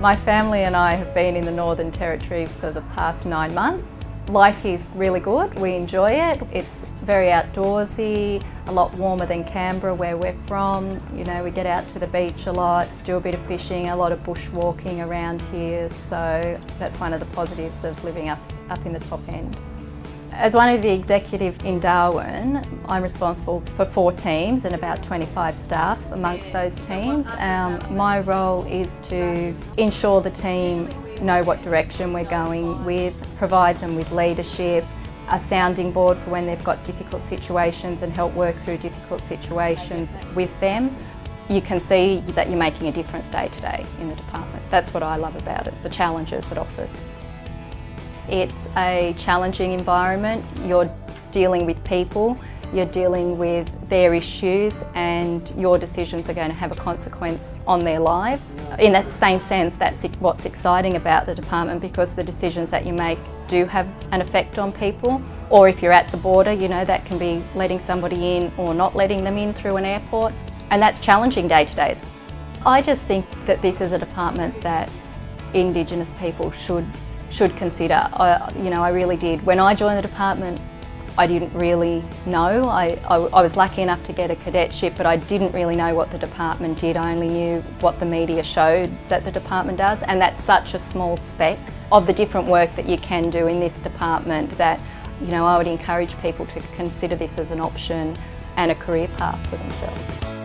My family and I have been in the Northern Territory for the past nine months. Life is really good, we enjoy it. It's very outdoorsy, a lot warmer than Canberra where we're from. You know, we get out to the beach a lot, do a bit of fishing, a lot of bushwalking around here. So that's one of the positives of living up, up in the top end. As one of the executive in Darwin, I'm responsible for four teams and about 25 staff amongst those teams. Um, my role is to ensure the team know what direction we're going with, provide them with leadership, a sounding board for when they've got difficult situations and help work through difficult situations with them. You can see that you're making a difference day to day in the department. That's what I love about it, the challenges it offers. It's a challenging environment. You're dealing with people, you're dealing with their issues and your decisions are going to have a consequence on their lives. In that same sense, that's what's exciting about the department because the decisions that you make do have an effect on people. Or if you're at the border, you know, that can be letting somebody in or not letting them in through an airport. And that's challenging day to day. I just think that this is a department that Indigenous people should should consider. I, you know, I really did. When I joined the department, I didn't really know. I, I, I, was lucky enough to get a cadetship, but I didn't really know what the department did. I only knew what the media showed that the department does, and that's such a small speck of the different work that you can do in this department that, you know, I would encourage people to consider this as an option and a career path for themselves.